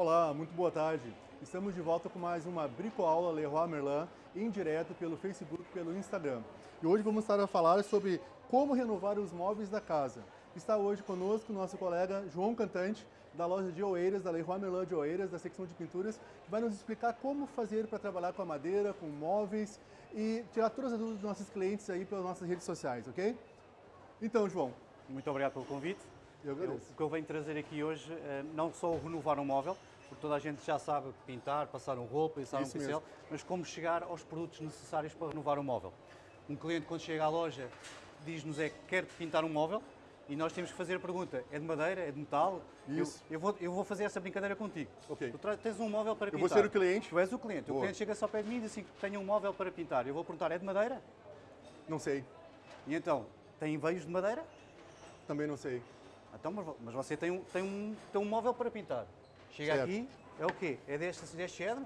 Olá, muito boa tarde. Estamos de volta com mais uma bricoaula Leroy Merlin em direto pelo Facebook e pelo Instagram. E hoje vamos estar a falar sobre como renovar os móveis da casa. Está hoje conosco nosso colega João Cantante, da loja de Oeiras, da Leroy Merlin de Oeiras, da secção de pinturas, que vai nos explicar como fazer para trabalhar com a madeira, com móveis e tirar todas as dúvidas dos nossos clientes aí pelas nossas redes sociais, ok? Então, João. Muito obrigado pelo convite. Eu agradeço. Eu, o que eu venho trazer aqui hoje, eh, não só renovar um móvel, porque toda a gente já sabe pintar, passar um rolo, passar Isso um pincel, mesmo. mas como chegar aos produtos necessários para renovar um móvel. Um cliente, quando chega à loja, diz-nos é que quer pintar um móvel e nós temos que fazer a pergunta: é de madeira, é de metal? Eu- Isso. Eu, vou, eu vou fazer essa brincadeira contigo. Ok. Tu tens um móvel para Eu pintar. vou ser o cliente. Tu és o cliente. Boa. O cliente chega só pé de mim e diz assim: tenho um móvel para pintar. Eu vou perguntar: é de madeira? Não sei. E então, tem veios de madeira? Também não sei. Então, mas, mas você tem um, tem, um, tem um móvel para pintar. Chega Certo. aqui, é o quê? É deste, deste cedro?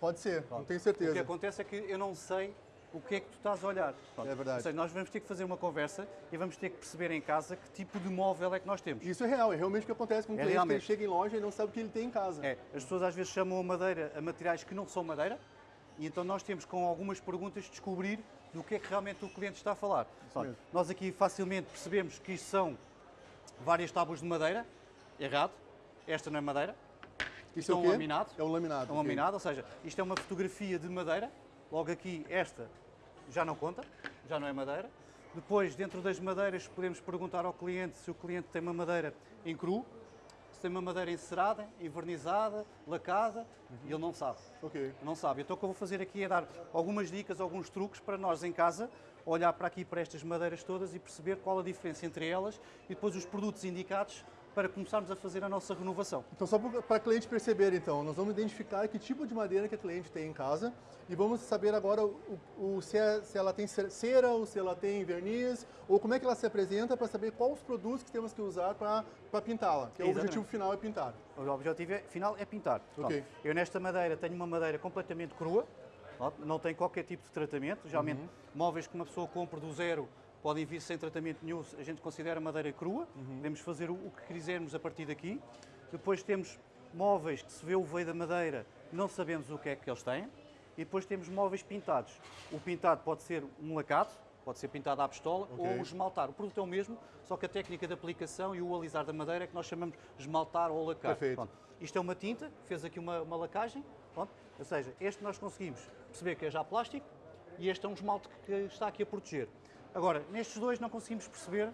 Pode ser, não tenho O que certeza. acontece é que eu não sei o que é que tu estás a olhar. Pronto. É verdade. Ou seja, nós vamos ter que fazer uma conversa e vamos ter que perceber em casa que tipo de móvel é que nós temos. Isso é real, é realmente o que acontece com um É cliente que realmente. chega em loja e não sabe o que ele tem em casa. É, as pessoas às vezes chamam a madeira a materiais que não são madeira e então nós temos com algumas perguntas descobrir do que é que realmente o cliente está a falar. Pronto, nós aqui facilmente percebemos que isto são várias tábuas de madeira, errado, esta não é madeira, Isso é é um laminado. É um laminado. É um laminado, ou seja, isto é uma fotografia de madeira. Logo aqui, esta já não conta, já não é madeira. Depois, dentro das madeiras, podemos perguntar ao cliente se o cliente tem uma madeira em cru, tem uma madeira encerada, envernizada, lacada, e ele não sabe. Ok. Não sabe. Então o que eu vou fazer aqui é dar algumas dicas, alguns truques para nós em casa olhar para aqui para estas madeiras todas e perceber qual a diferença entre elas e depois os produtos indicados para começarmos a fazer a nossa renovação. Então, só para cliente perceber, então, nós vamos identificar que tipo de madeira que a cliente tem em casa e vamos saber agora o, o- se, é- se ela tem cer- cera ou se ela tem verniz ou como é que ela se apresenta para saber quais os produtos que temos que usar para pintá-la, que é o objetivo final é pintar. O objetivo é- final é pintar. Pronto. Eu nesta madeira tenho uma madeira completamente crua, não tem qualquer tipo de tratamento. Geralmente, Uhum. móveis que uma pessoa compra do zero podem vir sem tratamento nenhum, a gente considera madeira crua. Uhum. Podemos fazer o, que quisermos a partir daqui. Depois temos móveis que se vê o veio da madeira, não sabemos o que é que eles têm. E depois temos móveis pintados. O pintado pode ser um lacado, pode ser pintado à pistola Ok. ou esmaltar. O produto é o mesmo, só que a técnica de aplicação e o alisar da madeira é que nós chamamos de esmaltar ou lacar. Perfeito. Pronto. Isto é uma tinta, fez aqui uma, uma lacagem, pronto. ou seja, este nós conseguimos perceber que é já plástico e este é um esmalte que está aqui a proteger. Agora, nestes dois não conseguimos perceber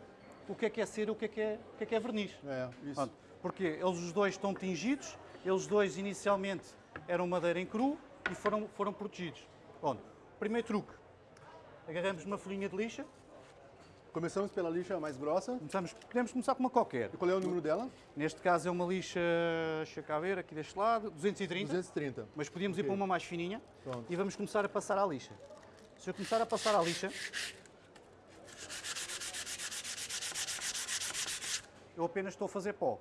o que é que é cera e o que é que é, o que é, que é verniz. É, isso. Pronto. Porque eles os dois estão tingidos, eles dois inicialmente eram madeira em cru e foram, foram protegidos. Pronto. Primeiro truque, agarramos uma folhinha de lixa, Começamos pela lixa mais grossa. começamos, podemos começar com uma qualquer. E qual é o número dela? Neste caso é uma lixa, deixa cá ver, aqui deste lado, 230. 230. Mas podíamos ir Ok. para uma mais fininha Pronto. e vamos começar a passar à lixa. Se eu começar a passar à lixa, eu apenas estou a fazer pó.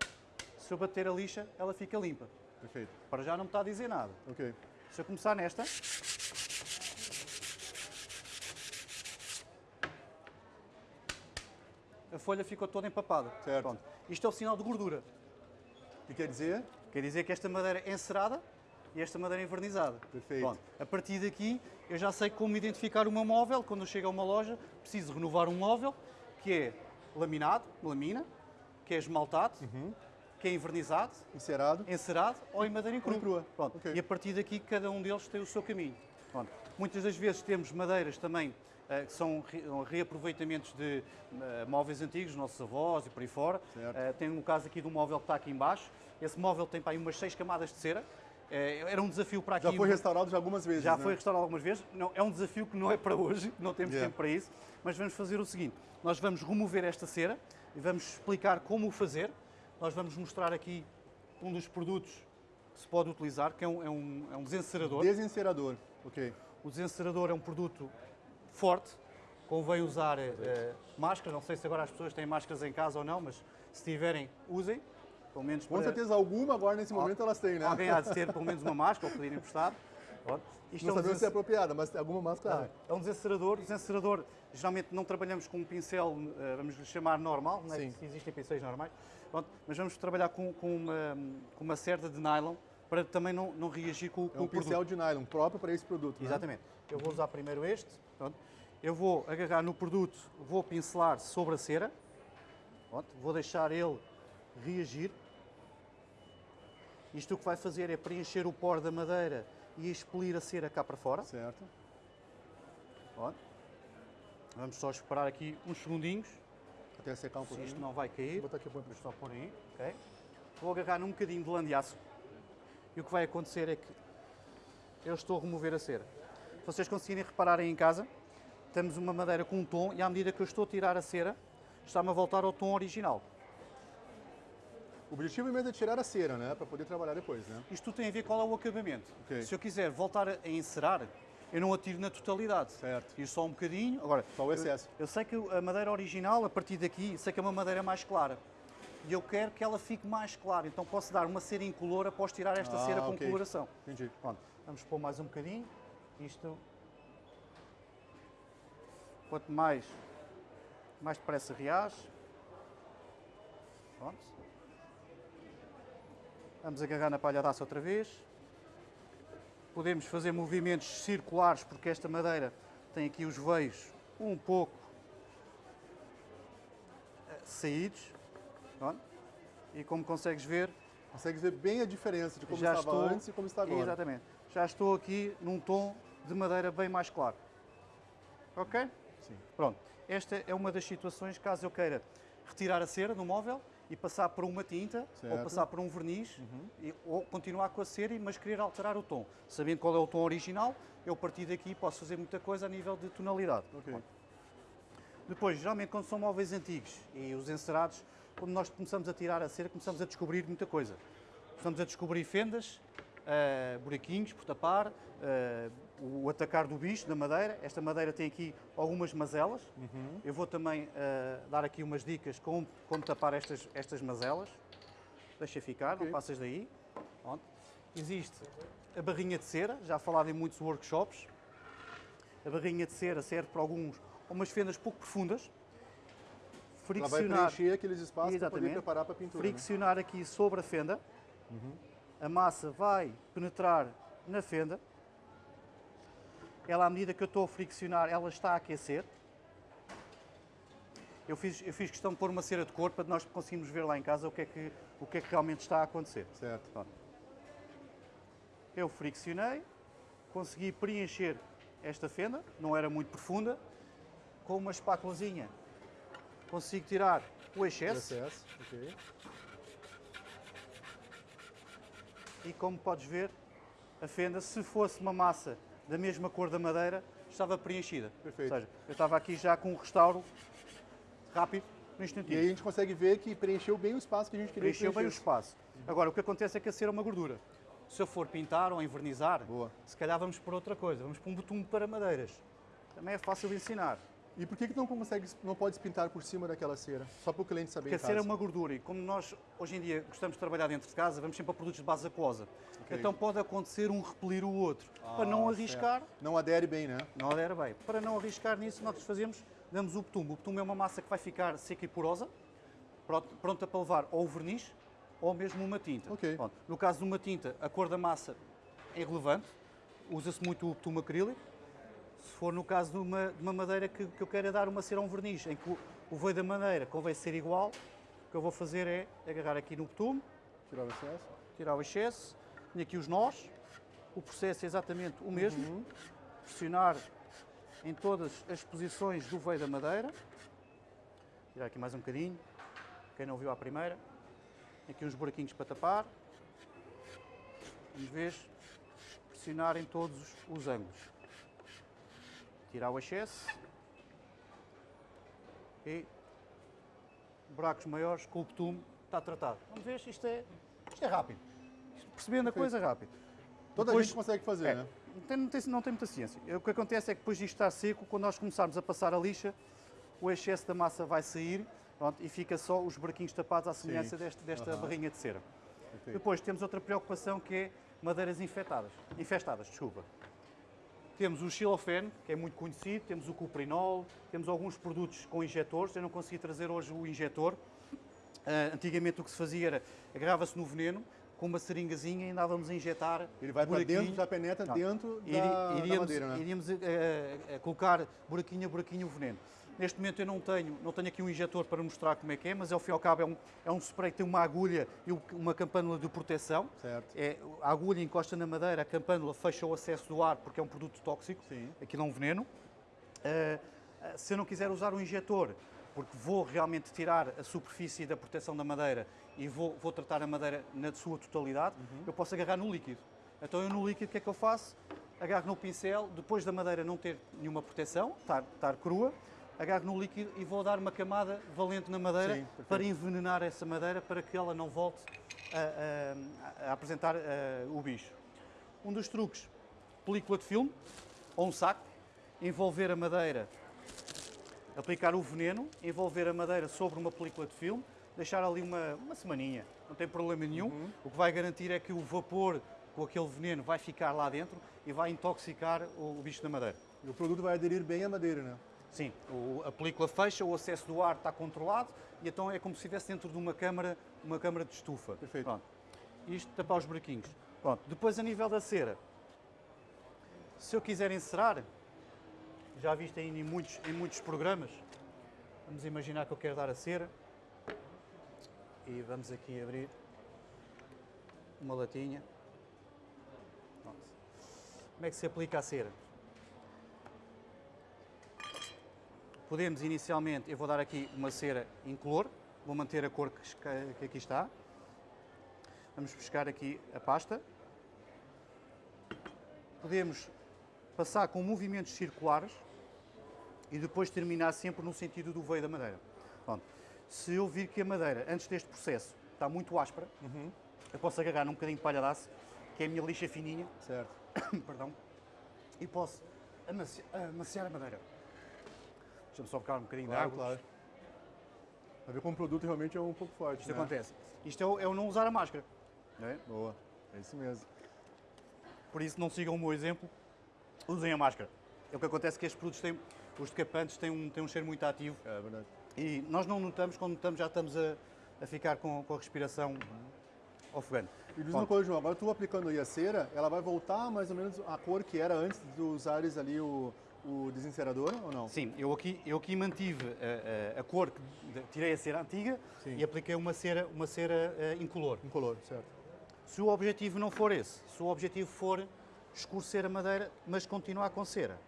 Se eu bater a lixa, ela fica limpa. Perfeito. Para já não me está a dizer nada. Ok. Se eu começar nesta, a folha ficou toda empapada. Certo. Pronto. Isto é o sinal de gordura. O que quer dizer? Quer dizer que esta madeira é encerada e esta madeira é envernizada. Perfeito. Pronto. A partir daqui, eu já sei como identificar o meu móvel. Quando eu chego a uma loja, preciso renovar um móvel que é laminado, lamina, que é esmaltado, que é envernizado, Encerado. encerado ou em madeira em cru. Ou em crua. Pronto. Ok. E a partir daqui, cada um deles tem o seu caminho. Pronto. Muitas das vezes temos madeiras também eh, que são re- reaproveitamentos de eh, móveis antigos, nossos avós e por aí fora. Eh, tem um caso aqui de um móvel que está aqui embaixo. Esse móvel tem para aí umas seis camadas de cera. Eh, era um desafio para aqui. Já foi restaurado já algumas vezes, Já né? foi restaurado algumas vezes. Não, é um desafio que não é para hoje, não temos Yeah. tempo para isso. Mas vamos fazer o seguinte: nós vamos remover esta cera e vamos explicar como o fazer. Nós vamos mostrar aqui um dos produtos que se pode utilizar, que é um, é um, é um desencerador. Desencerador. Ok. O desencerador é um produto forte, convém usar eh, eh, máscara. Não sei se agora as pessoas têm máscaras em casa ou não, mas se tiverem, usem. Pelo menos Com para- certeza alguma agora nesse momento elas têm, né? Alguém há de ter pelo menos uma máscara ou pedir emprestado. Isto Não é um sabemos se é apropriada, mas alguma máscara. é um desencerador. O desencerador, geralmente não trabalhamos com um pincel, eh, vamos lhe chamar normal, é? Que existem pincéis normais. Pronto, mas vamos trabalhar com, com uma, com uma cerda de nylon para também não, não reagir com, É com um o produto. pincel de nylon próprio para esse produto. né? Exatamente. Eu vou usar primeiro este. Pronto. Eu vou agarrar no produto, vou pincelar sobre a cera. Pronto. Vou deixar ele reagir. Isto o que vai fazer é preencher o poro da madeira e expelir a cera cá para fora. Certo. Pronto. Vamos só esperar aqui uns segundinhos. Até secar um Se pouquinho. isto não vai cair. Vou botar aqui para Só por aí. ok? Vou agarrar num bocadinho de lã de aço. E o que vai acontecer é que eu estou a remover a cera. Se vocês conseguirem reparar aí em casa, temos uma madeira com um tom e à medida que eu estou a tirar a cera, está-me a voltar ao tom original. O objetivo mesmo é tirar a cera, né? Para poder trabalhar depois, né? Isto tudo tem a ver qual é o acabamento. Ok. Se eu quiser voltar a encerar, eu não atiro na totalidade. Certo. Tiro só um bocadinho. Agora, Só o excesso. Eu, eu sei que a madeira original, a partir daqui, sei que é uma madeira mais clara. E eu quero que ela fique mais clara. Então posso dar uma cera incolor após tirar esta Ah, cera com ok. coloração. Entendi. Pronto, vamos pôr mais um bocadinho. Isto. Quanto mais, mais depressa reage. Pronto. Vamos agarrar na palha outra vez. Podemos fazer movimentos circulares, porque esta madeira tem aqui os veios um pouco eh, saídos. E como consegues ver, Consegue ver bem a diferença de como já estava estou, antes e como está agora. Exatamente. Já estou aqui num tom de madeira bem mais claro. Ok? Sim. Pronto. Esta é uma das situações, caso eu queira retirar a cera do móvel e passar por uma tinta ou Certo. Uhum. passar por um verniz e- ou continuar com a cera, mas querer alterar o tom. Sabendo qual é o tom original, eu a partir daqui posso fazer muita coisa a nível de tonalidade. Ok. Depois, geralmente quando são móveis antigos e os encerados, quando nós começamos a tirar a cera, começamos a descobrir muita coisa. Começamos a descobrir fendas, eh, buraquinhos por tapar, eh, o atacar do bicho da madeira. Esta madeira tem aqui algumas mazelas. Eu vou também eh, dar aqui umas dicas como, como tapar estas, estas mazelas. Deixa ficar, Ok. não passas daí. Pronto. Existe a barrinha de cera, já falado em muitos workshops. A barrinha de cera serve para alguns, umas fendas pouco profundas. Ela vai Friccionar, preencher aqueles espaços para poder preparar para a pintura. né? friccionar aqui sobre a fenda. A massa vai penetrar na fenda. Ela, à medida que eu estou a friccionar, ela está a aquecer. Eu fiz, eu fiz questão de pôr uma cera de cor para nós conseguirmos ver lá em casa o que é que, o que, é que realmente está a acontecer. Certo. Eu friccionei, consegui preencher esta fenda, não era muito profunda. Com uma espátulazinha consigo tirar o excesso Excesso. Ok. e como podes ver, a fenda, se fosse uma massa da mesma cor da madeira, estava preenchida. Perfeito. Ou seja, eu estava aqui já com um restauro rápido, no E instantinho. aí a gente consegue ver que preencheu bem o espaço que a gente queria que Preencheu bem o espaço. Agora, o que acontece é que a cera é uma gordura. Se eu for pintar ou envernizar, Boa. se calhar vamos por outra coisa. Vamos por um betume para madeiras. Também é fácil de ensinar. E por que, que não consegue, não pode pintar por cima daquela cera? Só para o cliente saber Porque a cera é uma gordura e como nós hoje em dia gostamos de trabalhar dentro de casa, vamos sempre a produtos de base aquosa. Ok. Então pode acontecer um repelir o outro. para Ah, não certo. arriscar, Não adere bem, né? não adera bem. Para não arriscar nisso, nós fazemos, damos o betume. O betume é uma massa que vai ficar seca e porosa, pronta, para levar ou o verniz ou mesmo uma tinta. Ok. Pronto. No caso de uma tinta, a cor da massa é relevante, usa-se muito o betume acrílico. Se for no caso de uma, de uma madeira que, que eu queira dar uma cera a um verniz, em que o, o veio da madeira convém ser igual, o que eu vou fazer é agarrar aqui no betume, Tirar o excesso. tirar o excesso, tenho aqui os nós, o processo é exatamente o mesmo, pressionar em todas as posições do veio da madeira, tirar aqui mais um bocadinho, quem não viu à primeira, aqui uns buraquinhos para tapar, vamos ver, pressionar em todos os, os ângulos, tirar o excesso e buracos maiores com o betume está tratado. Vamos ver, isto é, isto é rápido. Percebendo a coisa é rápido. Toda Depois- gente consegue fazer, É, né? não, tem, não, tem, não tem muita ciência. O que acontece é que depois disto estar seco, quando nós começarmos a passar a lixa, o excesso da massa vai sair pronto, e fica só os buraquinhos tapados à semelhança deste- desta Aham. barrinha de cera. Depois temos outra preocupação que é madeiras infectadas, infestadas. Desculpa. Temos o xilofene, que é muito conhecido, temos o cuprinol, temos alguns produtos com injetores. Eu não consegui trazer hoje o injetor. Uh, antigamente o que se fazia era agarrava-se no veneno, com uma seringazinha e andávamos a injetar. Ele vai para dentro, já penetra não. dentro da, iríamos, da madeira, né? Iríamos uh, colocar buraquinho a buraquinho o veneno. Neste momento eu não tenho, não tenho aqui um injetor para mostrar como é que é, mas ao fim e ao cabo é um, é um spray que tem uma agulha e uma campânula de proteção. Certo. É, a agulha encosta na madeira, a campânula fecha o acesso do ar porque é um produto tóxico. Sim. Aquilo é um veneno. Uh, se eu não quiser usar um injetor, porque vou realmente tirar a superfície da proteção da madeira e vou, vou tratar a madeira na sua totalidade, uhum. eu posso agarrar no líquido. Então eu no líquido o que é que eu faço? Agarro no pincel, depois da madeira não ter nenhuma proteção, estar, estar crua, agarro no líquido e vou dar uma camada valente na madeira Sim, para envenenar essa madeira para que ela não volte a, a, a apresentar a, o bicho. Um dos truques, película de filme ou um saco, envolver a madeira, aplicar o veneno, envolver a madeira sobre uma película de filme, deixar ali uma, uma semaninha, não tem problema nenhum. Uhum. O que vai garantir é que o vapor com aquele veneno vai ficar lá dentro e vai intoxicar o, o bicho da madeira. E o produto vai aderir bem à madeira, né? Sim, o, a película fecha, o acesso do ar está controlado e então é como se estivesse dentro de uma câmara, uma câmara de estufa. Perfeito. Pronto. Isto tapar os buraquinhos. Pronto. Depois a nível da cera, se eu quiser encerar, já viste aí em muitos, em muitos programas, vamos imaginar que eu quero dar a cera e vamos aqui abrir uma latinha. Pronto. Como é que se aplica a cera? Podemos inicialmente, eu vou dar aqui uma cera incolor, vou manter a cor que, que aqui está. Vamos buscar aqui a pasta. Podemos passar com movimentos circulares e depois terminar sempre no sentido do veio da madeira. Pronto. Se eu vir que a madeira, antes deste processo, está muito áspera, uhum. eu posso agarrar num bocadinho de palha de aço, que é a minha lixa fininha, certo. perdão, e posso amaciar a madeira. Deixa-me só ficar um bocadinho claro, de água. Claro. Para ver como o produto realmente é um pouco forte. Isto né? acontece. Isto é o, é o, não usar a máscara. É? Boa, é isso mesmo. Por isso não sigam o meu exemplo, usem a máscara. É o que acontece que estes produtos têm, os decapantes têm um, têm um cheiro muito ativo. É verdade. E nós não notamos, quando notamos já estamos a, a ficar com, com a respiração ofegante. E diz uma coisa, João, agora tu aplicando aí a cera, ela vai voltar mais ou menos a cor que era antes de usares ali o, o desencerador ou não? Sim, eu aqui, eu aqui mantive a, a, a cor, que tirei a cera antiga Sim. e apliquei uma cera, uma cera uh, incolor. Incolor, certo. Se o objetivo não for esse, se o objetivo for escurecer a madeira, mas continuar com cera,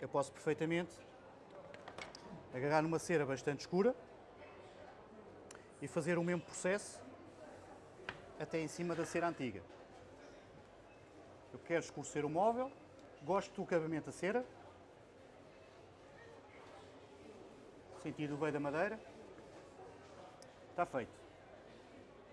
eu posso perfeitamente agarrar numa cera bastante escura e fazer o mesmo processo até em cima da cera antiga. Eu quero escurecer o móvel, gosto do acabamento da cera, sentido veio da madeira. Está feito.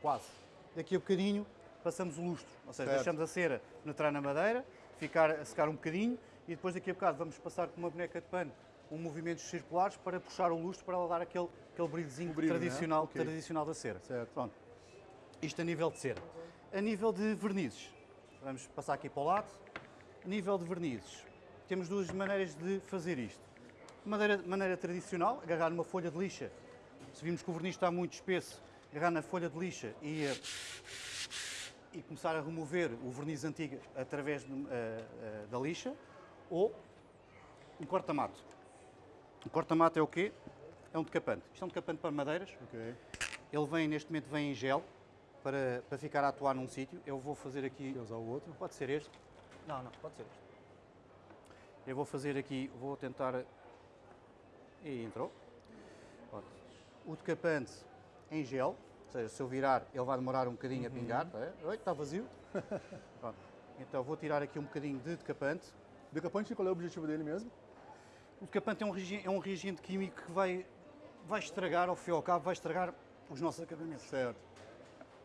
Quase. Daqui a bocadinho passamos o lustro, ou seja, certo. deixamos a cera penetrar na madeira, ficar a secar um bocadinho e depois daqui a bocado vamos passar com uma boneca de pano um movimentos circulares para puxar o lustro para ela dar aquele, aquele brilhozinho brilho, tradicional, é? okay. tradicional da cera. Certo. Pronto. Isto a nível de cera. A nível de vernizes, vamos passar aqui para o lado. A nível de vernizes, temos duas maneiras de fazer isto maneira, maneira tradicional, agarrar numa folha de lixa. Se vimos que o verniz está muito espesso, agarrar na folha de lixa e, eh, e começar a remover o verniz antigo através de, uh, uh, da lixa, ou um corta-mato. O corta-mato é o quê? É um decapante. Isto é um decapante para madeiras. Okay. Ele vem, neste momento, vem em gel para, para ficar a atuar num sítio. Eu vou fazer aqui... Quer usar o outro? Pode ser este. Não, não, pode ser este. Eu vou fazer aqui, vou tentar e entrou. O decapante em gel, ou seja, se eu virar ele vai demorar um bocadinho uhum. a pingar. É? Oi, está vazio. então vou tirar aqui um bocadinho de decapante. Decapante, qual é o objetivo dele mesmo? O decapante é um, é um reagente químico que vai, vai estragar, ao fim e ao cabo, vai estragar os nossos acabamentos. Certo.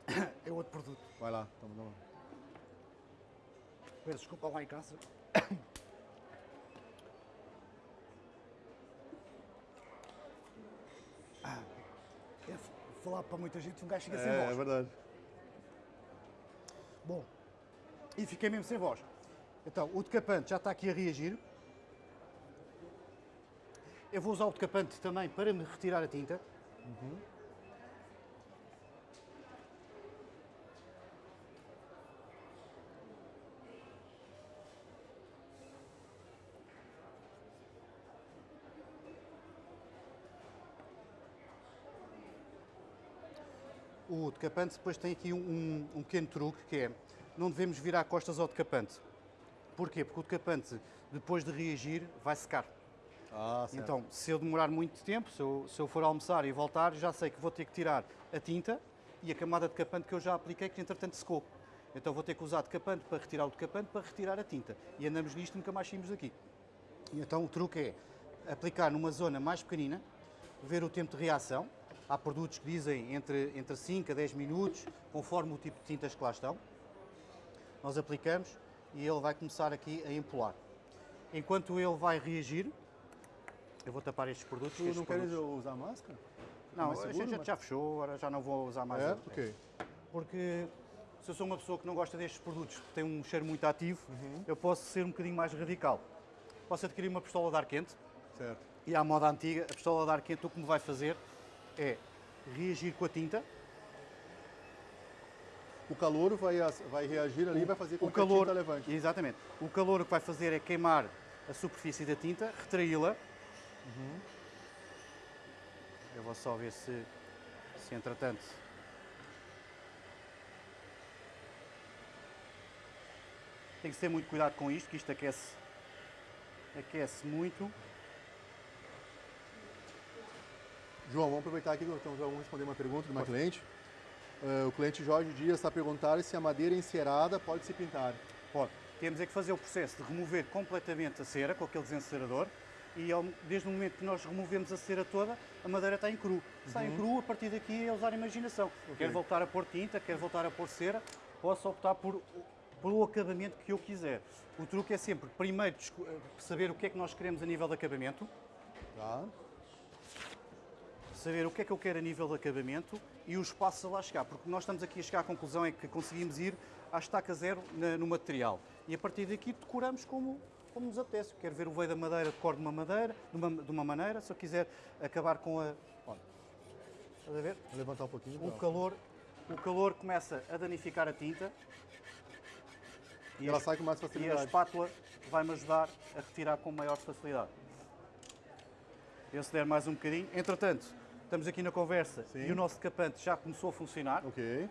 É outro produto. Vai lá, estamos lá. Peço desculpa lá em casa. falar para muita gente, um gajo fica sem é, voz. É verdade. Bom, e fiquei mesmo sem voz. Então, o decapante já está aqui a reagir. Eu vou usar o decapante também para me retirar a tinta. O decapante depois tem aqui um, um- pequeno truque que é não devemos virar costas ao decapante. Porquê? Porque o decapante, depois de reagir, vai secar. Ah. Então, se eu demorar muito tempo, se eu, se eu for almoçar e voltar, já sei que vou ter que tirar a tinta e a camada de decapante que eu já apliquei, que entretanto secou. Então vou ter que usar decapante para retirar o decapante para retirar a tinta. E andamos nisto e nunca mais saímos daqui. E então o truque é aplicar numa zona mais pequenina, ver o tempo de reação. Há produtos que dizem entre, entre 5 a 10 minutos, conforme o tipo de tintas que lá estão. Nós aplicamos e ele vai começar aqui a empolar. Enquanto ele vai reagir, eu vou tapar estes produtos. Tu estes não queres produtos- usar máscara? Não, mais a seguro, gente já, mas- já fechou, agora já não vou usar mais. É? Ok. Porque se eu sou uma pessoa que não gosta destes produtos, que têm um cheiro muito ativo, Uhum. eu posso ser um bocadinho mais radical. Posso adquirir uma pistola de ar quente Certo. e à moda antiga, a pistola de ar quente o que me vai fazer é reagir com a tinta. O calor vai, vai reagir ali e vai fazer com o que a calor, tinta levante. exatamente. O calor que vai fazer é queimar a superfície da tinta, retraí-la. Uhum. Eu vou só ver se, se entretanto. Tem que ter muito cuidado com isto, que isto aquece, aquece muito. João, vamos aproveitar aqui que então, vamos responder uma pergunta de uma cliente. Eh, o cliente Jorge Dias está perguntando se a madeira encerada pode se pintar. Pode. Temos é que fazer o processo de remover completamente a cera com aquele desencerador e ao- desde o momento que nós removemos a cera toda, a madeira está em cru. Está em cru, a partir daqui é usar a imaginação. Quer voltar a pôr tinta, quer voltar a pôr cera, posso optar por, por o acabamento que eu quiser. O truque é sempre, primeiro, eh, saber o que é que nós queremos a nível de acabamento, Tá? Saber o que é que eu quero a nível de acabamento e os passos a lá chegar, porque nós estamos aqui a chegar à conclusão é que conseguimos ir à estaca zero na- no material e a partir daqui decoramos como, como nos apetece. Quero ver o veio da madeira, decoro de uma madeira, de uma, de uma maneira, se eu quiser acabar com a... Olha, estás a ver? Vou levantar um pouquinho. O calor, o calor começa a danificar a tinta E ela a- sai com mais e a facilidade. espátula vai-me ajudar a retirar com maior facilidade. Eu se der mais um bocadinho. Entretanto, estamos aqui na conversa Sim. e o nosso decapante já começou a funcionar. Ok.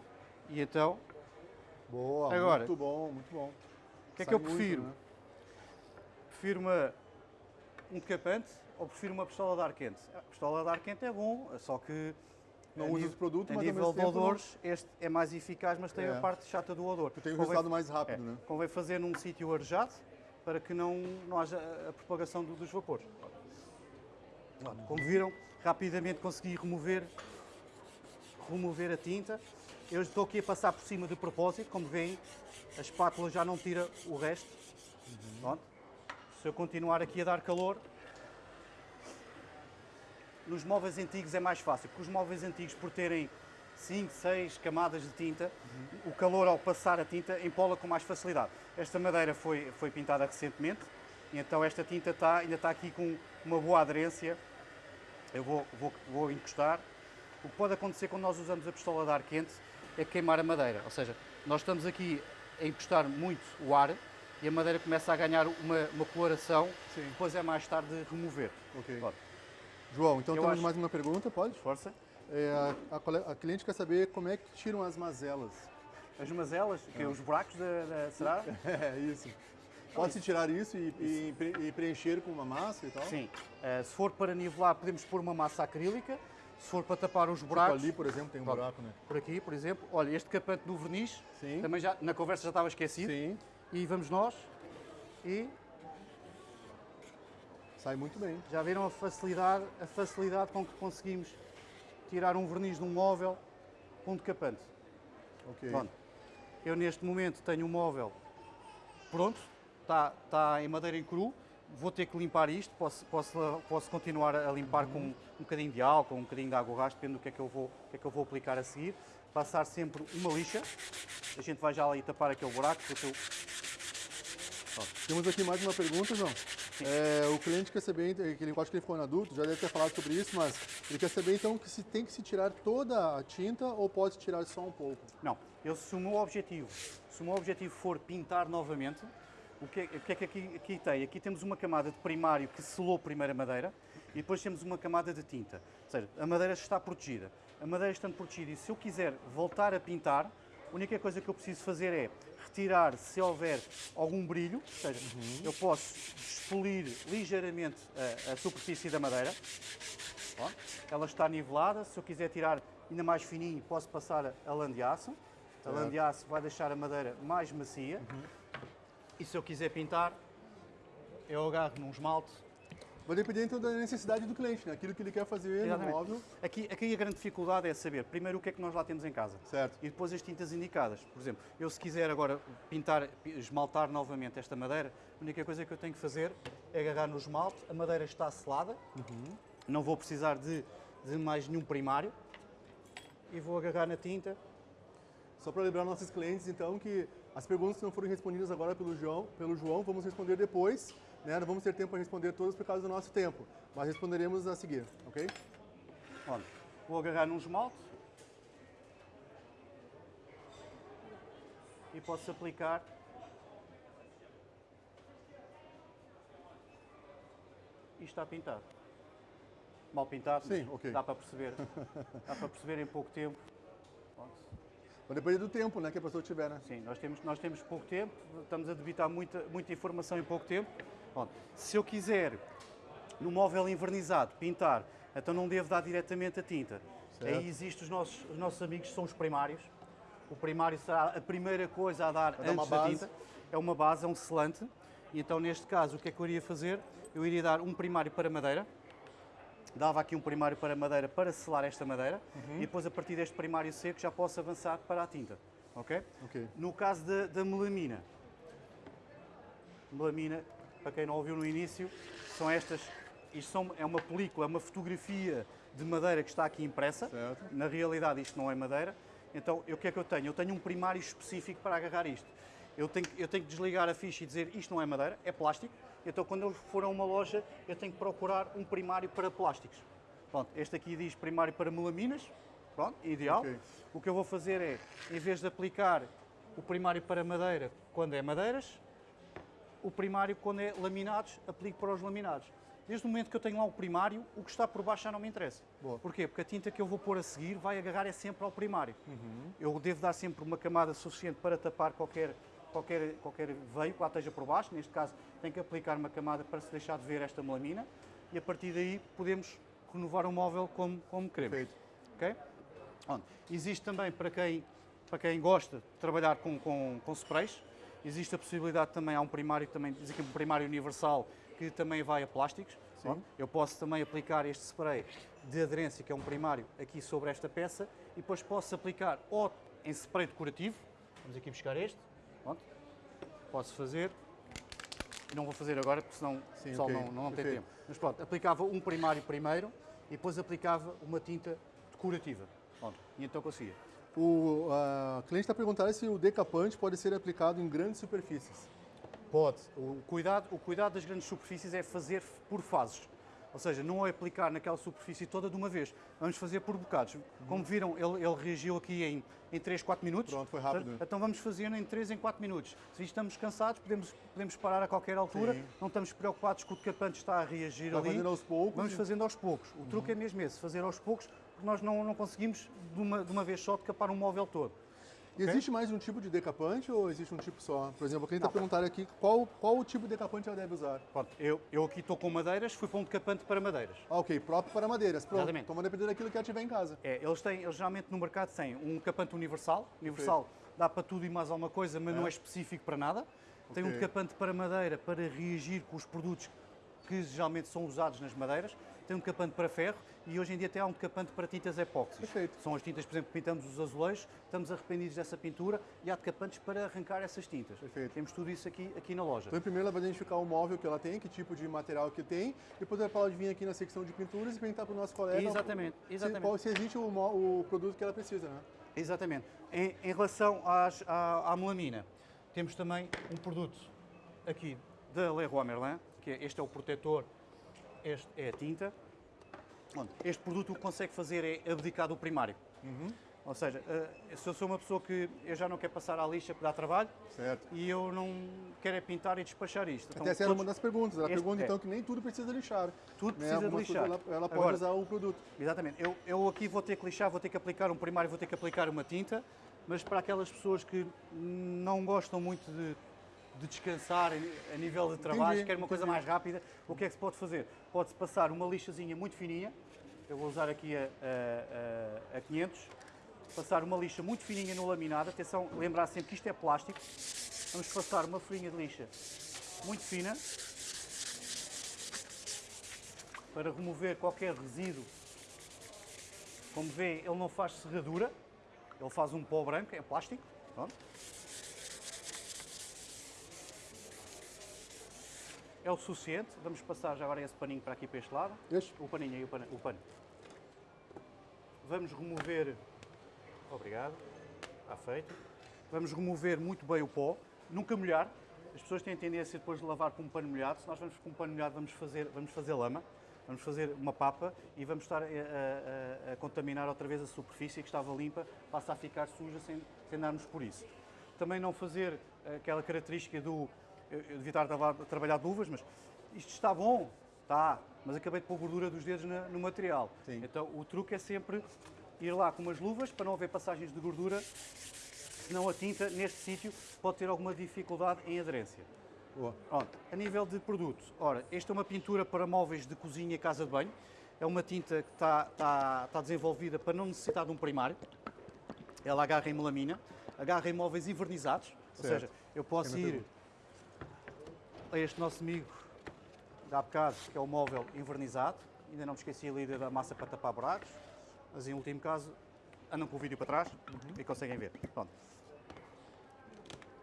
E então, Boa, Agora- muito bom, muito bom. o que é que eu muito, prefiro? né? Prefiro uma, um decapante ou prefiro uma pistola de ar quente? A pistola de ar quente é bom, só que Não usa os produtos, a mas nível de tempo não- odores, este é mais eficaz, mas tem É. a parte chata do odor. Tu tem um Convém- resultado mais rápido, É, né? Convém fazer num sítio arejado para que não, não haja a- propagação do- dos vapores. Como viram, rapidamente consegui remover, remover a tinta. Eu estou aqui a passar por cima de propósito, como veem, a espátula já não tira o resto. Pronto. Se eu continuar aqui a dar calor, nos móveis antigos é mais fácil, porque os móveis antigos, por terem 5, 6 camadas de tinta, o calor ao passar a tinta empola com mais facilidade. Esta madeira foi, foi pintada recentemente, então esta tinta está, ainda está aqui com uma boa aderência. Eu vou, vou, vou encostar. O que pode acontecer quando nós usamos a pistola de ar quente é queimar a madeira, ou seja, nós estamos aqui a encostar muito o ar e a madeira começa a ganhar uma, uma coloração, Sim. depois é mais tarde de remover. Ok. João, então Eu temos acho- mais uma pergunta, pode? Força. É, a, a a cliente quer saber como é que tiram as mazelas. As mazelas, que é os buracos da, da será? É isso. Pode-se tirar isso e, pre- e preencher com uma massa e tal? Sim. Eh, se for para nivelar, podemos pôr uma massa acrílica. Se for para tapar os Tipo buracos, ali, por exemplo, tem um Pronto. buraco, né? por aqui, por exemplo, olha, este capante do verniz, Sim. também já na conversa já estava esquecido. Sim, E vamos nós e sai muito bem. já viram a facilidade, a facilidade com que conseguimos tirar um verniz de um móvel com um decapante. Ok. Pronto. Eu neste momento tenho um móvel pronto, está, está em madeira em cru, vou ter que limpar isto, posso, posso, posso continuar a limpar com um bocadinho de álcool, um bocadinho de água rastro, depende do que é que eu vou, que é que eu vou aplicar a seguir. passar sempre uma lixa. A gente vai já ali tapar aquele buraco. Porque eu... Temos aqui mais uma pergunta, João. É, o cliente quer saber, que ele, eu acho que ele ficou na dúvida, já deve ter falado sobre isso, mas ele quer saber então que se tem que se tirar toda a tinta ou pode tirar só um pouco? Não, eu, se o meu objetivo, se o meu objetivo for pintar novamente, o que, é, o que é que aqui, aqui tem? Aqui temos uma camada de primário que selou a primeira madeira e depois temos uma camada de tinta. Ou seja, a madeira está protegida. A madeira estando protegida e se eu quiser voltar a pintar, a única coisa que eu preciso fazer é retirar se houver algum brilho, ou seja, uhum. eu posso expolir ligeiramente a, a superfície da madeira. Ó, ela está nivelada, se eu quiser tirar ainda mais fininho, posso passar a lã de aço. A lã de aço vai deixar a madeira mais macia. Uhum. E se eu quiser pintar, eu agarro num esmalte Vai depender então da necessidade do cliente, né? aquilo que ele quer fazer Exatamente. no móvel. Aqui, aqui a grande dificuldade é saber, primeiro, o que é que nós lá temos em casa. Certo. E depois as tintas indicadas. Por exemplo, eu se quiser agora pintar, esmaltar novamente esta madeira, a única coisa que eu tenho que fazer é agarrar no esmalte, a madeira está selada, uhum. não vou precisar de, de mais nenhum primário, e vou agarrar na tinta. Só para lembrar nossos clientes, então, que as perguntas que não foram respondidas agora pelo João, pelo João vamos responder depois né? Não vamos ter tempo para responder todas por causa do nosso tempo, mas responderemos a seguir, ok? Olha, vou agarrar num esmalte e posso aplicar e está pintado. Mal pintado, Sim, okay. dá para perceber. dá para perceber em pouco tempo. Vai depender do tempo né, que a pessoa tiver, né? Sim, nós temos, nós temos pouco tempo, estamos a debitar muita, muita informação em pouco tempo. Bom, se eu quiser, no móvel invernizado, pintar, então não devo dar diretamente a tinta. Certo. Aí existem os nossos, os nossos amigos que são os primários. O primário será a primeira coisa a dar a antes da tinta. É uma base, é um selante. E então, neste caso, o que é que eu iria fazer? Eu iria dar um primário para madeira, dava aqui um primário para madeira para selar esta madeira uhum. e depois a partir deste primário seco já posso avançar para a tinta. Ok? okay. No caso da, da melamina, melamina para quem não ouviu no início, são estas. Isto são, é uma película, é uma fotografia de madeira que está aqui impressa. Certo. Na realidade, isto não é madeira. Então, o que é que eu tenho? Eu tenho um primário específico para agarrar isto. Eu tenho, eu tenho que desligar a ficha e dizer isto não é madeira, é plástico. Então, quando eu for a uma loja, eu tenho que procurar um primário para plásticos. Pronto, este aqui diz primário para melaminas. Pronto, ideal. Okay. O que eu vou fazer é, em vez de aplicar o primário para madeira quando é madeiras, o primário, quando é laminados, aplico para os laminados. Desde o momento que eu tenho lá o primário, o que está por baixo já não me interessa. Boa. Porquê? Porque a tinta que eu vou pôr a seguir vai agarrar é sempre ao primário. Uhum. Eu devo dar sempre uma camada suficiente para tapar qualquer, qualquer, qualquer veio que lá esteja por baixo. Neste caso, tenho que aplicar uma camada para se deixar de ver esta melamina. E a partir daí podemos renovar o móvel como, como queremos. Perfeito. Okay? Bom, existe também para quem, para quem gosta de trabalhar com, com, com sprays, Existe a possibilidade também, há um primário também, diz aqui um primário universal que também vai a plásticos. Sim. Eu posso também aplicar este spray de aderência, que é um primário, aqui sobre esta peça e depois posso aplicar ou em spray decorativo, vamos aqui buscar este. Posso fazer, não vou fazer agora porque senão Sim, o pessoal okay. não, não, tem tempo. Mas pronto, aplicava um primário primeiro e depois aplicava uma tinta decorativa. Pronto. E então conseguia. O a cliente está perguntando se o decapante pode ser aplicado em grandes superfícies. Pode. O cuidado, o cuidado das grandes superfícies é fazer por fases. Ou seja, não é aplicar naquela superfície toda de uma vez. Vamos fazer por bocados. Como viram, ele, ele reagiu aqui em, em 3, 4 minutos. Pronto, foi rápido. Então vamos fazendo em 3, em 4 minutos. Se estamos cansados, podemos, podemos parar a qualquer altura. Sim. Não estamos preocupados que o decapante está a reagir Vai ali. fazendo aos poucos. Vamos fazendo aos poucos. O uhum. truque é mesmo esse, fazer aos poucos, porque nós não, não conseguimos de uma, de uma vez só decapar um móvel todo. E okay? existe mais de um tipo de decapante ou existe um tipo só? Por exemplo, quem está perguntando aqui qual, qual o tipo de decapante ela deve usar? Pronto, eu, eu aqui estou com madeiras, fui para um decapante para madeiras. Ah, ok, próprio para madeiras. Pronto, Exatamente. então vai depender daquilo que ela tiver em casa. É, eles têm, eles geralmente no mercado têm um decapante universal. Universal okay. dá para tudo e mais alguma coisa, mas é. não é específico para nada. Tem okay. um decapante para madeira para reagir com os produtos que geralmente são usados nas madeiras tem um decapante para ferro e hoje em dia até há um decapante para tintas epóxis. Perfeito. São as tintas, por exemplo, que pintamos os azulejos, estamos arrependidos dessa pintura e há decapantes para arrancar essas tintas. Perfeito. Temos tudo isso aqui, aqui na loja. Então, primeiro ela vai identificar o móvel que ela tem, que tipo de material que tem, depois ela pode vir aqui na secção de pinturas e perguntar para o nosso colega exatamente, exatamente. Se, qual, se existe o, o produto que ela precisa, né? Exatamente. Em, em relação às- à, à melamina, temos também um produto aqui da Leroy Merlin, que é, este é o protetor, este é a tinta. Onde Este produto o que consegue fazer é abdicar do primário. Ou seja, eh, se eu sou uma pessoa que eu já não quero passar à lixa para dar trabalho Certo. e eu não quero é pintar e despachar isto. Então, Até essa era todos- uma das perguntas. Ela Este- pergunta é. então que nem tudo precisa lixar. Tudo né? precisa de Algumas lixar. Ela, ela pode Agora- usar o produto. Exatamente. Eu, eu aqui vou ter que lixar, vou ter que aplicar um primário, vou ter que aplicar uma tinta, mas para aquelas pessoas que não gostam muito de, de descansar a nível de trabalho, Entendi, querem uma coisa entendi. mais rápida, o que é que se pode fazer? Pode-se passar uma lixazinha muito fininha, eu vou usar aqui a, a, a, a 500, passar uma lixa muito fininha no laminado, atenção, lembrar sempre que isto é plástico, vamos passar uma folhinha de lixa muito fina, para remover qualquer resíduo. Como vê, ele não faz serradura, ele faz um pó branco, é plástico. Pronto. É o suficiente. Vamos passar já agora esse paninho para aqui para este lado. Este? O paninho aí, o pano. O pano. Vamos remover. Obrigado. Está feito. Vamos remover muito bem o pó. Nunca molhar. As pessoas têm tendência depois de lavar com um pano molhado. Se nós vamos com um pano molhado, vamos fazer, vamos fazer lama. Vamos fazer uma papa e vamos estar a, a- a- a contaminar outra vez a superfície que estava limpa, passa a ficar suja sem, sem darmos por isso. Também não fazer aquela característica do. Eu, eu devia estar a trabalhar- de luvas, mas isto está bom, está, mas acabei de pôr gordura dos dedos na- no material. Sim. Então o truque é sempre ir lá com umas luvas para não haver passagens de gordura, senão a tinta neste sítio pode ter alguma dificuldade em aderência. Boa. Pronto, a nível de produtos, ora, esta é uma pintura para móveis de cozinha e casa de banho. É uma tinta que está, está, está desenvolvida para não necessitar de um primário. Ela agarra em melamina, agarra em móveis envernizados. Ou Certo. seja, eu posso Pequena ir. A este nosso amigo da bocado, que é o móvel envernizado. Ainda não me esqueci ali da massa para tapar buracos. Mas em último caso, andam com o vídeo para trás e conseguem ver. Pronto.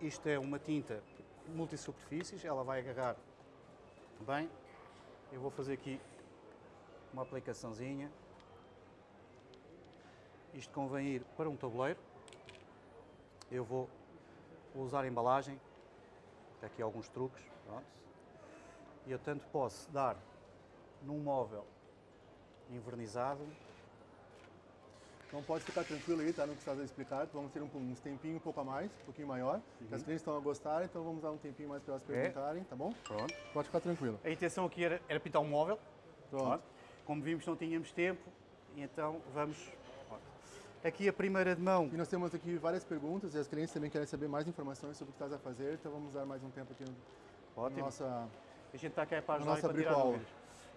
Isto é uma tinta multisuperfícies, ela vai agarrar bem. Eu vou fazer aqui uma aplicaçãozinha. Isto convém ir para um tabuleiro. Eu vou, usar a embalagem. Aqui alguns truques. Pronto. E eu tanto posso dar num móvel envernizado. Então pode ficar tranquilo aí, tá? No que você está a explicar. Vamos ter um, uns tempinho um pouco a mais, um pouquinho maior. que As clientes estão a gostar, então vamos dar um tempinho mais para elas É. perguntarem, tá bom? Pronto. Pode ficar tranquilo. A intenção aqui era, era pintar um móvel. Pronto. Como vimos, não tínhamos tempo. Então vamos. Aqui a primeira de mão. E nós temos aqui várias perguntas e as clientes também querem saber mais informações sobre o que estás a fazer, então vamos dar mais um tempo aqui no Ótimo. nossa. A gente está aqui para ajudar e para tirar.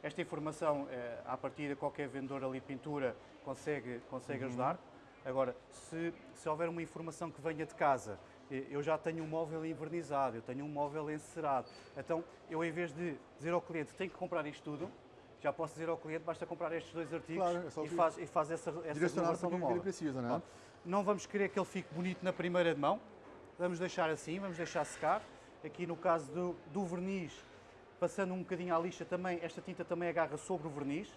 Esta informação, eh, à partida, qualquer vendedor ali de pintura consegue, consegue Uhum. ajudar. Agora, se, se houver uma informação que venha de casa, eh, eu já tenho um móvel envernizado, eu tenho um móvel encerado. Então, eu em vez de dizer ao cliente, tem que comprar isto tudo, já posso dizer ao cliente, basta comprar estes dois artigos Claro, é e, faz, e faz essa, essa para do móvel. precisa, né? Pronto. Não vamos querer que ele fique bonito na primeira de mão. Vamos deixar assim, vamos deixar secar. Aqui no caso do, do verniz, passando um bocadinho à lixa também, esta tinta também agarra sobre o verniz.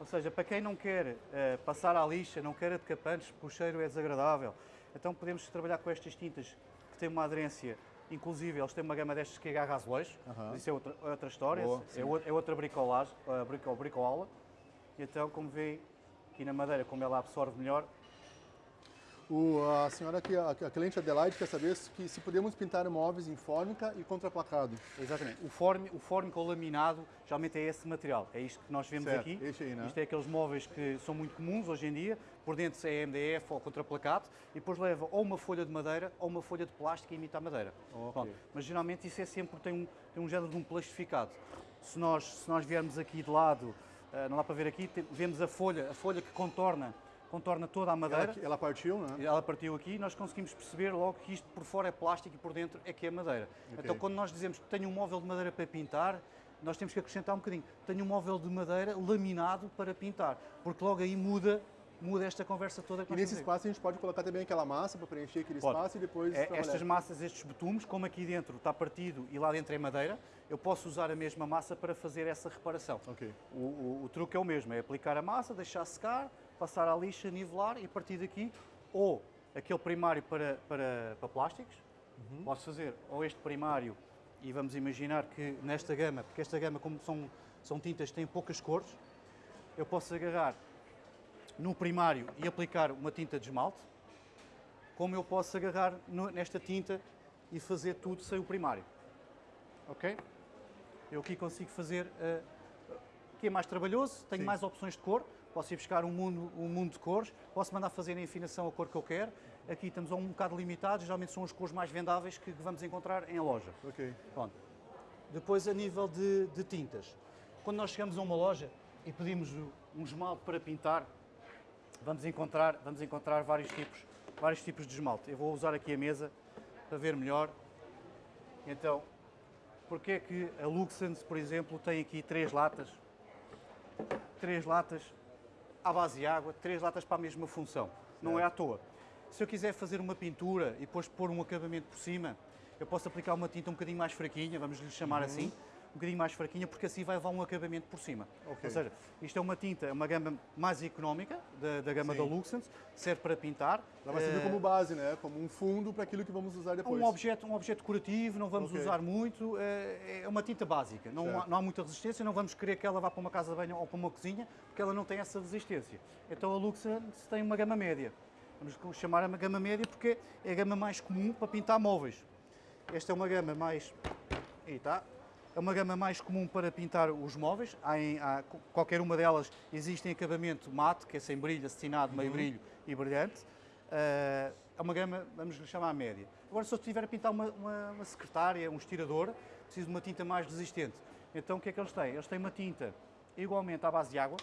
Ou seja, para quem não quer eh, passar à lixa, não quer decapantes, porque o cheiro é desagradável, então podemos trabalhar com estas tintas que têm uma aderência, inclusive eles têm uma gama destas que agarra azulejo, Aham. isso é outra, outra história, Boa, é, é outra bricolagem, uh, brico, bricola. E então, como vê, aqui na madeira, como ela absorve melhor, O, a senhora aqui, a, a cliente Adelaide quer saber se, que, se podemos pintar móveis em fórmica e contraplacado. Exatamente. O, form, o fórmico ou laminado, geralmente é esse material. É isto que nós vemos Certo, aqui. este aí, né? Isto é aqueles móveis que são muito comuns hoje em dia. Por dentro é MDF ou contraplacado. E depois leva ou uma folha de madeira ou uma folha de plástico que imita a madeira. Mas geralmente isso é sempre, tem um, tem um género de um plastificado. Se nós, se nós viermos aqui de lado, ah, não dá para ver aqui, vemos a folha, a folha que contorna, contorna toda a madeira. Ela, ela partiu, né? Ela partiu aqui e nós conseguimos perceber logo que isto por fora é plástico e por dentro é que é madeira. Ok. Então, quando nós dizemos que tenho um móvel de madeira para pintar, nós temos que acrescentar um bocadinho. Tenho um móvel de madeira laminado para pintar, porque logo aí muda, muda esta conversa toda que E nesse espaço a gente pode colocar também aquela massa para preencher aquele Pode. espaço e depois É, trabalhar. estas massas, estes betumes, como aqui dentro está partido e lá dentro é madeira, eu posso usar a mesma massa para fazer essa reparação. Ok. O, o- o truque é o mesmo, é aplicar a massa, deixar secar, passar à lixa, nivelar e a partir daqui ou aquele primário para, para, para plásticos, uhum. posso fazer ou este primário e vamos imaginar que nesta gama, porque esta gama como são, são tintas que têm poucas cores, eu posso agarrar no primário e aplicar uma tinta de esmalte, como eu posso agarrar no, nesta tinta e fazer tudo sem o primário. Ok? Eu aqui consigo fazer, uh, que é mais trabalhoso, tenho Sim. mais opções de cor, posso ir buscar um mundo, um mundo de cores, posso mandar fazer a afinação a cor que eu quero. Aqui estamos um bocado limitados, geralmente são as cores mais vendáveis que vamos encontrar em loja. Ok. Pronto. Depois, a nível de, de tintas, quando nós chegamos a uma loja e pedimos um esmalte para pintar, vamos encontrar, vamos encontrar vários, tipos, vários tipos de esmalte. Eu vou usar aqui a mesa para ver melhor. Então, porque é que a Luxens, por exemplo, tem aqui três latas, três latas à base de água, três latas para a mesma função. Não é à toa. Se eu quiser fazer uma pintura e depois pôr um acabamento por cima, eu posso aplicar uma tinta um bocadinho mais fraquinha, vamos lhe chamar uhum. assim, um bocadinho mais fraquinha, porque assim vai levar um acabamento por cima. Okay. Ou seja, isto é uma tinta, uma gama mais económica da, da gama Sim. da Luxens, serve para pintar. Ela vai servir uh, como base, né? Como um fundo para aquilo que vamos usar depois. Um objeto, um objeto decorativo, não vamos okay. usar muito, uh, é uma tinta básica, não há, não há, muita resistência, não vamos querer que ela vá para uma casa de banho ou para uma cozinha, porque ela não tem essa resistência. Então a Luxens tem uma gama média. Vamos chamar a gama média porque é a gama mais comum para pintar móveis. Esta é uma gama mais... Aí está, é uma gama mais comum para pintar os móveis. Há em, há, qualquer uma delas existe em acabamento mate, que é sem brilho, acetinado, meio uhum. brilho e brilhante. Uh, é uma gama, vamos lhe chamar média. Agora, se eu estiver a pintar uma, uma, uma, secretária, um estirador, preciso de uma tinta mais resistente. Então, o que é que eles têm? Eles têm uma tinta igualmente à base de água,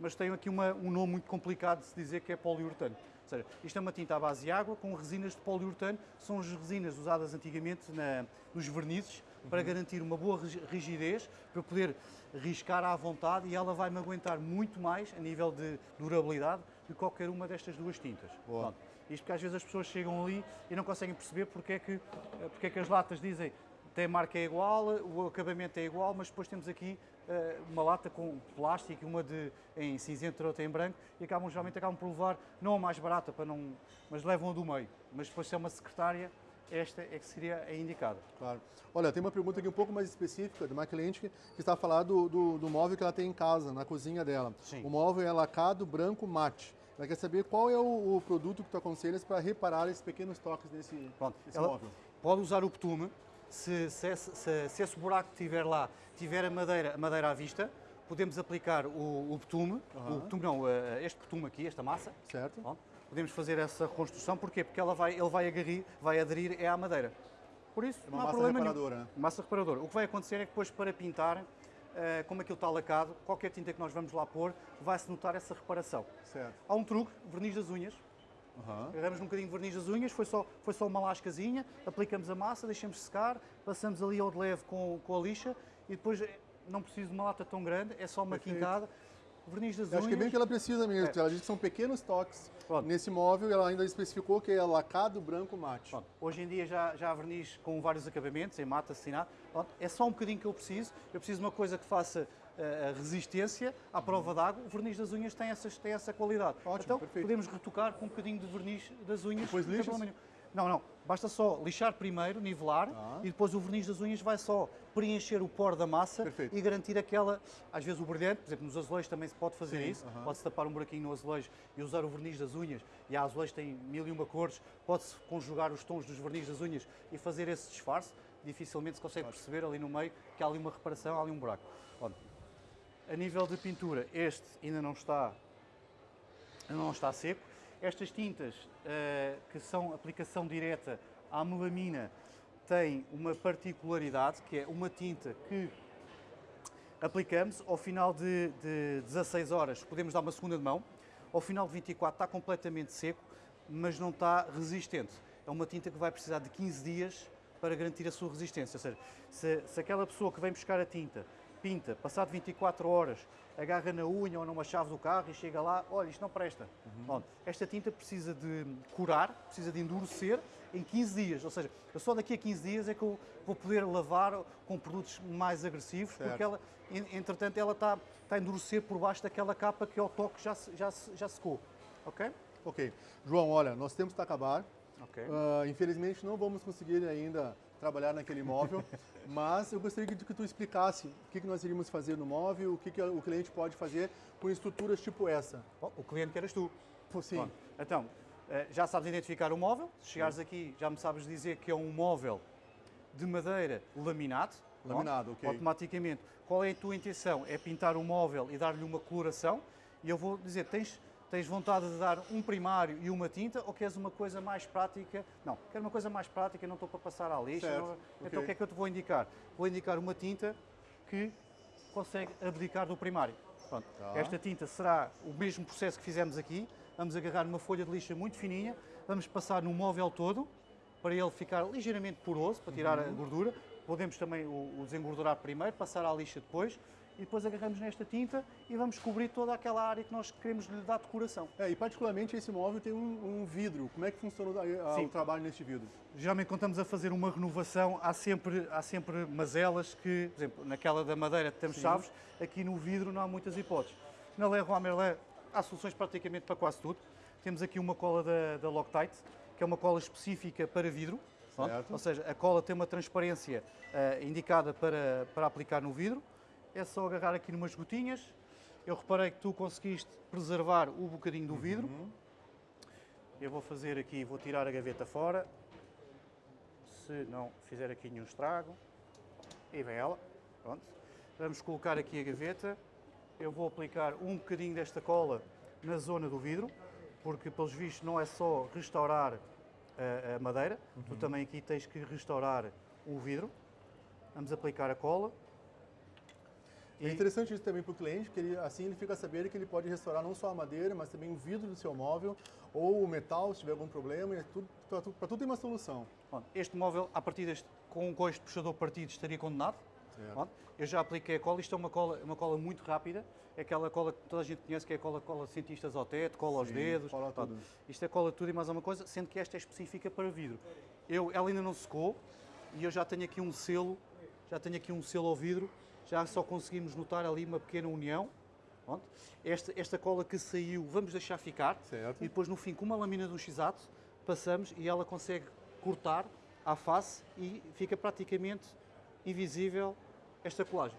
mas têm aqui uma, um nome muito complicado de se dizer que é poliuretano. Ou seja, isto é uma tinta à base de água com resinas de poliuretano, são as resinas usadas antigamente na, nos vernizes para garantir uma boa rigidez, para poder riscar à vontade e ela vai me aguentar muito mais a nível de durabilidade que qualquer uma destas duas tintas. Boa. isto porque às vezes as pessoas chegam ali e não conseguem perceber porque é que, porque é que as latas dizem tem a marca é igual, o acabamento é igual, mas depois temos aqui uh, uma lata com plástico, uma de, em cinzento e outra em branco, e acabam, geralmente acabam por levar, não a mais barata, para não, mas levam a do meio. Mas depois se é uma secretária, esta é que seria a indicada. Claro. Olha, tem uma pergunta aqui um pouco mais específica de uma cliente que, que está a falar do, do, do, móvel que ela tem em casa, na cozinha dela. Sim. O móvel é lacado branco mate. Ela quer saber qual é o, o produto que tu aconselhas para reparar esses pequenos toques nesse, nesse móvel. Pode usar o betume. Se, se, se, se, esse buraco que tiver lá tiver a madeira, a madeira à vista, podemos aplicar o, o betume, uhum. o betume não, este betume aqui, esta massa. Certo. Pronto podemos fazer essa reconstrução. Porquê? Porque ela vai, ele vai, agarrir, vai aderir é à madeira. Por isso, é uma não há problema reparadora. nenhum. Massa reparadora. O que vai acontecer é que depois para pintar, Uh, como aquilo está lacado, qualquer tinta que nós vamos lá pôr, vai-se notar essa reparação. Certo. Há um truque, verniz das unhas. Uhum. Agarramos um bocadinho de verniz das unhas, foi só, foi só uma lascazinha, aplicamos a massa, deixamos secar, passamos ali ao de leve com, com a lixa e depois eh, não preciso de uma lata tão grande, é só uma Perfeito. quincada verniz das unhas. Acho que é bem o que ela precisa mesmo. É. Ela diz que são pequenos toques Pronto. nesse móvel e ela ainda especificou que é lacado branco mate. Pronto. Hoje em dia já, já há verniz com vários acabamentos, em mate, assinado. Pronto. É só um bocadinho que eu preciso. Eu preciso de uma coisa que faça uh, resistência à prova d'água. O verniz das unhas tem, essas, tem essa qualidade. Ótimo, então perfeito. podemos retocar com um bocadinho de verniz das unhas. Depois lixas? Não, não. Basta só lixar primeiro, nivelar, ah. e depois o verniz das unhas vai só preencher o poro da massa Perfeito. e garantir aquela, às vezes o brilhante, por exemplo, nos azulejos também se pode fazer Sim, isso, uh -huh. pode-se tapar um buraquinho no azulejo e usar o verniz das unhas, e a azulejo tem mil e uma cores, pode-se conjugar os tons dos verniz das unhas e fazer esse disfarce, dificilmente se consegue perceber ali no meio que há ali uma reparação, há ali um buraco. Bom, a nível de pintura, este ainda não está, ainda não está seco, estas tintas, uh, que são aplicação direta à melamina, têm uma particularidade, que é uma tinta que aplicamos, ao final de, de 16 horas podemos dar uma segunda de mão, ao final de 24 está completamente seco, mas não está resistente. É uma tinta que vai precisar de 15 dias para garantir a sua resistência. Ou seja, se, se aquela pessoa que vem buscar a tinta pinta, passado 24 horas, agarra na unha ou numa chave do carro e chega lá, olha, isto não presta. Uhum. Esta tinta precisa de curar, precisa de endurecer em 15 dias, ou seja, eu só daqui a 15 dias é que eu vou poder lavar com produtos mais agressivos, certo. porque ela, entretanto, ela está, está a endurecer por baixo daquela capa que ao toque já, já, já secou, ok? Ok. João, olha, tempo está a acabar. Ok. Uh, infelizmente não vamos conseguir ainda trabalhar naquele móvel, mas eu gostaria que, que tu explicasse o que, que nós iríamos fazer no móvel, o que, que o cliente pode fazer com estruturas tipo essa. Bom, o cliente que eras tu. Pô, Sim. Pronto. Então, eh, já sabes identificar o móvel. Se chegares aqui, já me sabes dizer que é um móvel de madeira laminado. Laminado, ok. Automaticamente. Qual é a tua intenção? É pintar o móvel e dar-lhe uma coloração. E eu vou dizer, tens, tens vontade de dar um primário e uma tinta ou queres uma coisa mais prática? Não, quero uma coisa mais prática, não estou para passar à lixa. Não-. Então o que é que eu te vou indicar? Vou indicar uma tinta que consegue abdicar do primário. Pronto. Tá. Esta tinta será o mesmo processo que fizemos aqui. Vamos agarrar numa folha de lixa muito fininha, vamos passar no móvel todo para ele ficar ligeiramente poroso, para tirar Uhum. a gordura. Podemos também o, o desengordurar primeiro, passar à lixa depois e depois agarramos nesta tinta e vamos cobrir toda aquela área que nós queremos lhe dar decoração. É, e particularmente esse móvel tem um, um vidro. Como é que funciona o- a- o trabalho neste vidro? Geralmente quando estamos a fazer uma renovação, há sempre, há sempre mazelas que, por exemplo, naquela da madeira temos Sim. chaves, aqui no vidro não há muitas hipóteses. Na Leroy Merlin há soluções praticamente para quase tudo. Temos aqui uma cola da, da Loctite, que é uma cola específica para vidro. Ou seja, a cola tem uma transparência eh, indicada para, para aplicar no vidro. É só agarrar aqui numas gotinhas. Eu reparei que tu conseguiste preservar o bocadinho do vidro. Uhum. Eu vou fazer aqui, vou tirar a gaveta fora. Se não fizer aqui nenhum estrago. E vem ela. Pronto. Vamos colocar aqui a gaveta. Eu vou aplicar um bocadinho desta cola na zona do vidro, porque pelos vistos não é só restaurar a, a madeira, tu também aqui tens que restaurar o vidro. Vamos aplicar a cola. É interessante isso também para o cliente, porque ele, assim ele fica sabendo que ele pode restaurar não só a madeira, mas também o vidro do seu móvel ou o metal, se tiver algum problema. É tudo, para tudo, tem uma solução. Pronto, este móvel, a partir deste, com, com este puxador partido, estaria condenado. Pronto, eu já apliquei a cola, isto é uma cola, uma cola muito rápida, é aquela cola que toda a gente conhece, que é a cola, cola cientistas ao teto, cola aos Sim, dedos. cola tudo. Isto é cola tudo e mais alguma coisa, sendo que esta é específica para vidro. Eu, ela ainda não secou e eu já tenho aqui um selo, já tenho aqui um selo ao vidro, já só conseguimos notar ali uma pequena união. Pronto. Esta, esta cola que saiu, vamos deixar ficar. Certo. E depois no fim, com uma lâmina de um x-ato, passamos e ela consegue cortar à face e fica praticamente invisível esta colagem.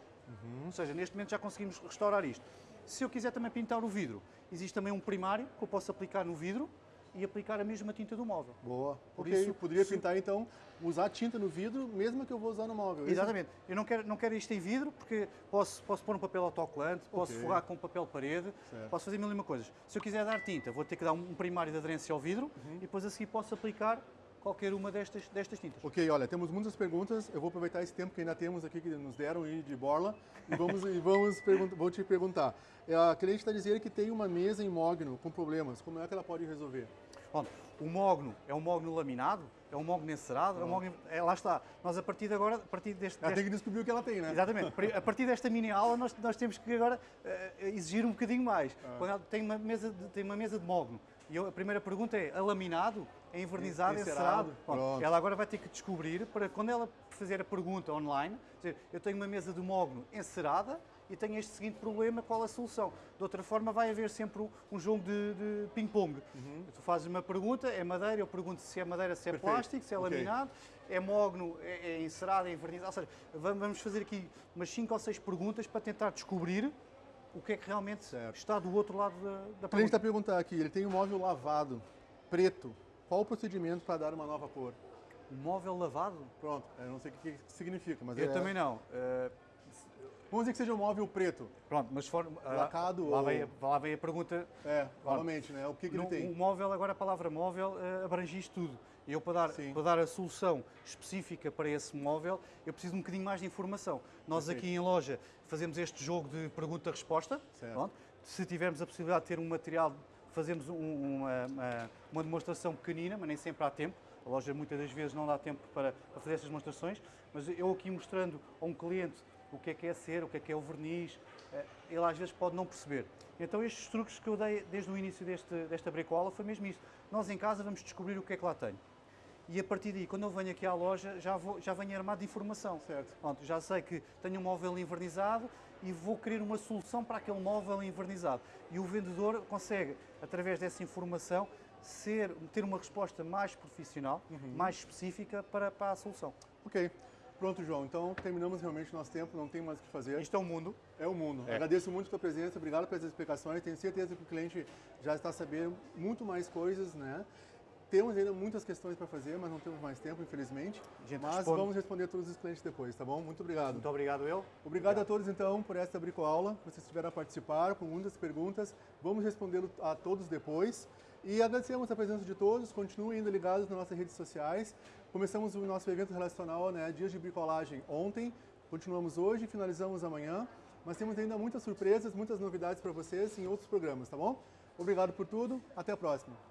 Ou seja, neste momento já conseguimos restaurar isto. Se eu quiser também pintar o vidro, existe também um primário que eu posso aplicar no vidro e aplicar a mesma tinta do móvel. Boa. Por ok, isso, poderia se- pintar então, usar tinta no vidro, mesmo que eu vou usar no móvel. Esse- Exatamente. Eu não quero, não quero isto em vidro porque posso, posso pôr um papel autocolante, posso Ok. forrar com papel parede, Certo. posso fazer mil e uma coisas. Se eu quiser dar tinta, vou ter que dar um, um primário de aderência ao vidro Uhum. e depois a seguir posso aplicar qualquer uma destas, destas tintas. Ok, olha, temos muitas perguntas. Eu vou aproveitar esse tempo que ainda temos aqui, que nos deram aí de borla, e vamos, e vamos vou te perguntar. É, A cliente está dizendo que tem uma mesa em mogno com problemas. Como é que ela pode resolver? Pronto, o mogno é um mogno laminado, é um mogno encerado, é um mogno, é, lá está. Nós a partir de agora, a partir deste, Ela deste- tem que descobrir o que ela tem, né? Exatamente. A partir desta mini aula, nós, nós temos que agora eh, exigir um bocadinho mais. Ah. Quando ela tem uma mesa de, tem uma mesa de mogno e eu- a primeira pergunta é: é laminado, é envernizado, é Encerado. Ela agora vai ter que descobrir para quando ela fazer a pergunta online, dizer, eu tenho uma mesa de mogno encerada e tenho este seguinte problema, qual a solução? De outra forma, vai haver sempre um, um jogo de, de ping-pong. Tu fazes uma pergunta, é madeira, eu pergunto se é madeira, se é Perfeito. plástico, se é Ok. laminado, é mogno, é, é encerado, é envernizado. Ou seja, vam- vamos fazer aqui umas 5 ou 6 perguntas para tentar descobrir o que é que realmente Certo. está do outro lado da, da O cliente está perguntando aqui, ele tem um móvel lavado, preto. Qual o procedimento para dar uma nova cor? Um móvel lavado? Pronto, eu não sei o que, que significa, mas Eu é- também não. Eh, Vamos dizer que seja um móvel preto. pronto, mas for, ah, Lacado lá, ou- vem, a- lá vem a pergunta. É, novamente, né? O que, que ele No- tem? O móvel, agora a palavra móvel eh, abrange isto tudo. E eu, para dar, Sim. para dar a solução específica para esse móvel, eu preciso de um bocadinho mais de informação. Nós Perfeito. aqui em loja fazemos este jogo de pergunta-resposta. Se tivermos a possibilidade de ter um material, fazemos um- uma, uma- demonstração pequenina, mas nem sempre há tempo. A loja muitas das vezes não dá tempo para, para fazer essas demonstrações, mas eu aqui mostrando a um cliente o que é que é cera, o que é que é o verniz, eh, ele às vezes pode não perceber. Então estes truques que eu dei desde o início deste, desta bricola foi mesmo isso. Nós em casa vamos descobrir o que é que lá tenho. E a partir daí, quando eu venho aqui à loja, já, vou, já venho armado de informação. Certo. Pronto, já sei que tenho um móvel invernizado e vou querer uma solução para aquele móvel envernizado. E o vendedor consegue, através dessa informação, ser, ter uma resposta mais profissional, Uhum. mais específica para, para a solução. Ok. Pronto, João. Então terminamos realmente o nosso tempo, não tem mais o que fazer. Isto é o mundo. É o mundo. É. Agradeço muito a tua presença, obrigado pelas explicações. Tenho certeza que o cliente já está sabendo muito mais coisas, né? Temos ainda muitas questões para fazer, mas não temos mais tempo, infelizmente. Gente Mas responde. vamos responder todos os clientes depois, tá bom? Muito obrigado. Muito obrigado, eu. Obrigado a todos, então, por esta bricoaula. Vocês estiveram a participar com muitas perguntas. Vamos responder a todos depois. E agradecemos a presença de todos. Continuem ainda ligados nas nossas redes sociais. Começamos o nosso evento relacional, né, Dias de Bricolagem, ontem. Continuamos hoje, finalizamos amanhã. Mas temos ainda muitas surpresas, muitas novidades para vocês em outros programas, tá bom? Obrigado por tudo. Até a próxima.